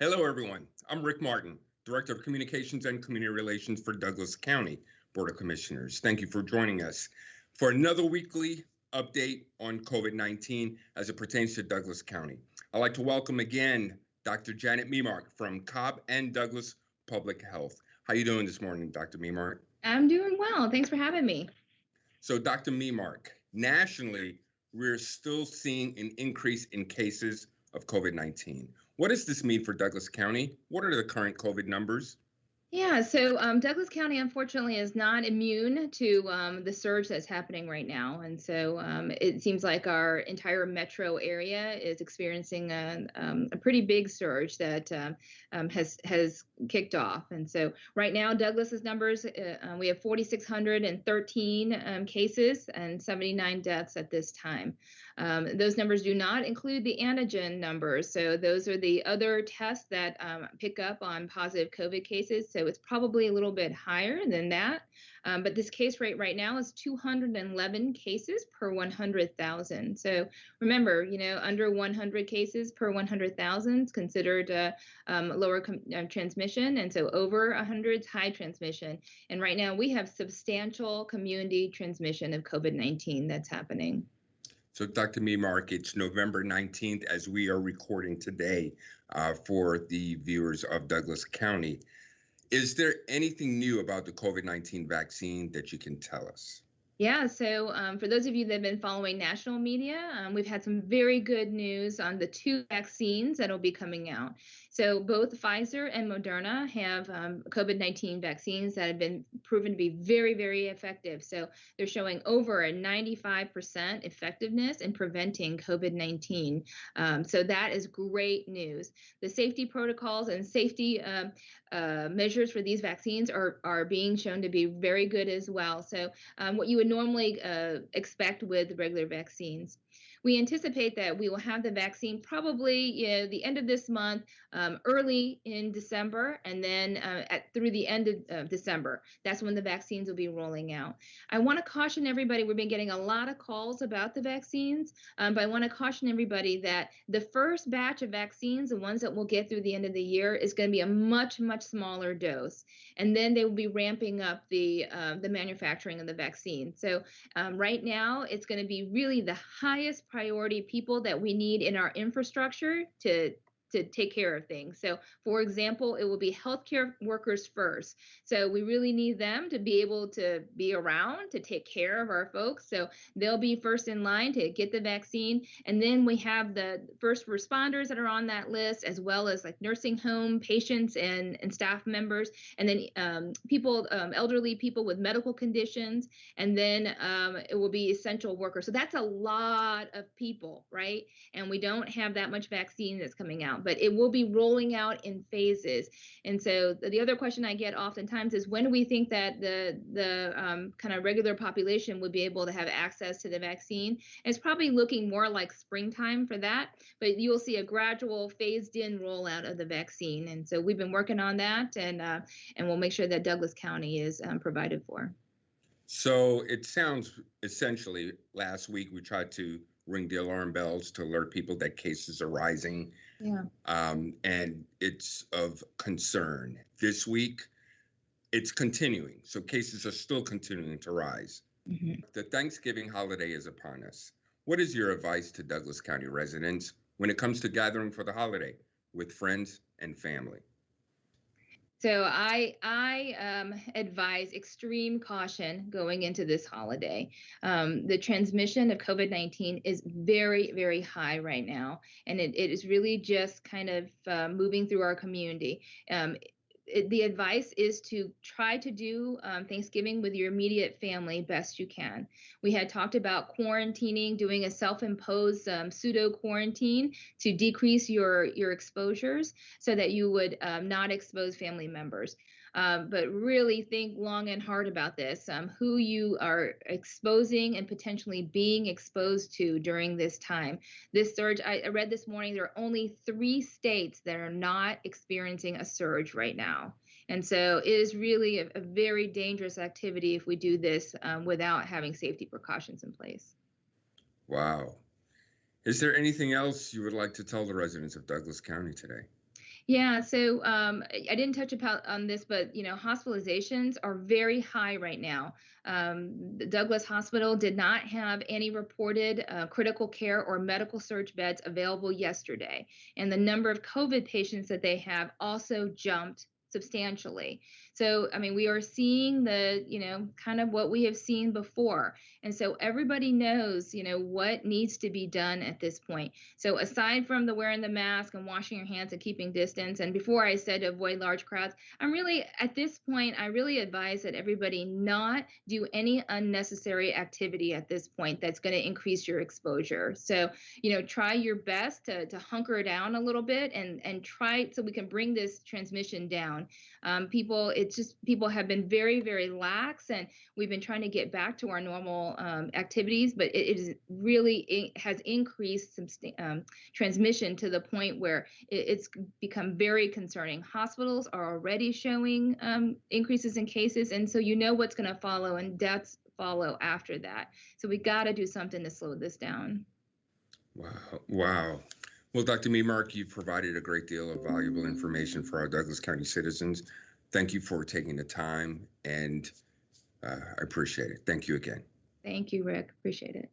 Hello, everyone. I'm Rick Martin, Director of Communications and Community Relations for Douglas County Board of Commissioners. Thank you for joining us for another weekly update on COVID-19 as it pertains to Douglas County. I'd like to welcome again Dr. Janet Memark from Cobb and Douglas Public Health. How are you doing this morning, Dr. Memark? I'm doing well. Thanks for having me. So, Dr. Memark, nationally, we're still seeing an increase in cases of COVID-19. What does this mean for Douglas County? What are the current COVID numbers? Yeah, so um, Douglas County, unfortunately, is not immune to um, the surge that's happening right now. And so um, it seems like our entire metro area is experiencing a, um, a pretty big surge that um, um, has, has kicked off. And so right now, Douglas's numbers, uh, we have 4,613 cases and 79 deaths at this time. Those numbers do not include the antigen numbers. So those are the other tests that pick up on positive COVID cases. So it's probably a little bit higher than that. Um, but this case rate right now is 211 cases per 100,000. So remember, you know, under 100 cases per 100,000 is considered a um, lower uh, transmission. And so over 100 is high transmission. And right now we have substantial community transmission of COVID 19 that's happening. So, Dr. Memark, it's November 19th as we are recording today uh, for the viewers of Douglas County. Is there anything new about the COVID 19 vaccine that you can tell us? Yeah, so um, for those of you that have been following national media, um, we've had some very good news on the two vaccines that'll be coming out. So both Pfizer and Moderna have um, COVID 19 vaccines that have been proven to be very, very effective. So they're showing over a 95% effectiveness in preventing COVID 19. Um, so that is great news. The safety protocols and safety uh, uh, measures for these vaccines are, are being shown to be very good as well. So um, what you would would normally uh, expect with regular vaccines. We anticipate that we will have the vaccine probably you know, the end of this month, um, early in December, and then uh, at, through the end of uh, December. That's when the vaccines will be rolling out. I want to caution everybody, we've been getting a lot of calls about the vaccines, um, but I want to caution everybody that the first batch of vaccines, the ones that we'll get through the end of the year, is going to be a much, much smaller dose. And then they will be ramping up the, uh, the manufacturing of the vaccine. So um, right now, it's going to be really the highest priority people that we need in our infrastructure to to take care of things. So, for example, it will be healthcare workers first. So, we really need them to be able to be around to take care of our folks. So, they'll be first in line to get the vaccine. And then we have the first responders that are on that list, as well as like nursing home patients and, and staff members, and then um, people, um, elderly people with medical conditions. And then um, it will be essential workers. So, that's a lot of people, right? And we don't have that much vaccine that's coming out but it will be rolling out in phases. And so the other question I get oftentimes is when do we think that the the um, kind of regular population would be able to have access to the vaccine? And it's probably looking more like springtime for that, but you'll see a gradual phased in rollout of the vaccine. And so we've been working on that, and uh, and we'll make sure that Douglas County is um, provided for. So it sounds essentially last week we tried to ring the alarm bells to alert people that cases are rising. Yeah. Um, and it's of concern. This week, it's continuing. So cases are still continuing to rise. Mm-hmm. The Thanksgiving holiday is upon us. What is your advice to Douglas County residents when it comes to gathering for the holiday with friends and family? So I I um, advise extreme caution going into this holiday. Um, the transmission of COVID nineteen is very very high right now, and it, it is really just kind of uh, moving through our community. Um, it, the advice is to try to do um, Thanksgiving with your immediate family best you can. We had talked about quarantining, doing a self-imposed um, pseudo quarantine to decrease your your exposures, so that you would um, not expose family members um, but really think long and hard about this um, who you are exposing and potentially being exposed to during this time. This surge, I, I read this morning, there are only three states that are not experiencing a surge right now. And so it is really a, a very dangerous activity if we do this um, without having safety precautions in place. Wow. Is there anything else you would like to tell the residents of Douglas County today? Yeah, so um, I didn't touch about on this, but you know, hospitalizations are very high right now. Um, the Douglas Hospital did not have any reported uh, critical care or medical surge beds available yesterday, and the number of COVID patients that they have also jumped substantially. So, I mean, we are seeing the, you know, kind of what we have seen before. And so everybody knows, you know, what needs to be done at this point. So, aside from the wearing the mask and washing your hands and keeping distance, and before I said avoid large crowds, I'm really, at this point, I really advise that everybody not do any unnecessary activity at this point that's going to increase your exposure. So, you know, try your best to, to hunker down a little bit and, and try so we can bring this transmission down. Um, people, it's just people have been very, very lax, and we've been trying to get back to our normal um, activities, but it, it is really it has increased um, transmission to the point where it, it's become very concerning. Hospitals are already showing um, increases in cases, and so you know what's going to follow, and deaths follow after that. So we got to do something to slow this down. Wow. Wow. Well, Dr. Memark, you've provided a great deal of valuable information for our Douglas County citizens. Thank you for taking the time, and uh, I appreciate it. Thank you again. Thank you, Rick. Appreciate it.